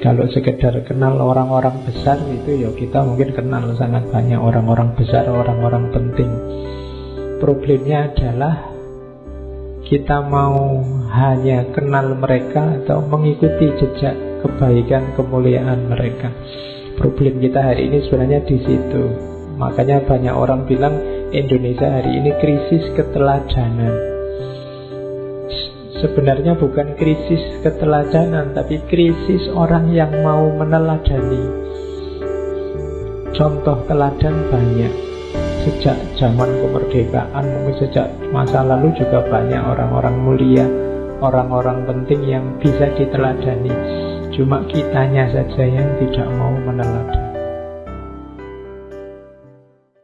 Kalau sekedar kenal orang-orang besar itu ya kita mungkin kenal sangat banyak orang-orang besar, orang-orang penting. Problemnya adalah kita mau hanya kenal mereka atau mengikuti jejak kebaikan kemuliaan mereka. Problem kita hari ini sebenarnya di situ. Makanya banyak orang bilang Indonesia hari ini krisis keteladanan. Sebenarnya bukan krisis keteladanan Tapi krisis orang yang mau meneladani. Contoh teladan banyak. Sejak zaman kemerdekaan Mungkin sejak masa lalu juga banyak orang-orang mulia Orang-orang penting yang bisa diteladani. Cuma kitanya saja yang tidak mau meneladani